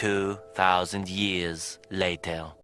2,000 years later.